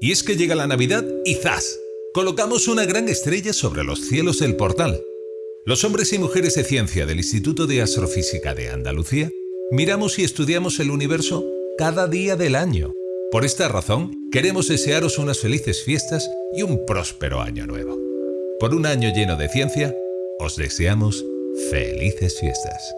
Y es que llega la Navidad y ¡zas! Colocamos una gran estrella sobre los cielos del portal. Los hombres y mujeres de ciencia del Instituto de Astrofísica de Andalucía miramos y estudiamos el universo cada día del año. Por esta razón, queremos desearos unas felices fiestas y un próspero año nuevo. Por un año lleno de ciencia, os deseamos felices fiestas.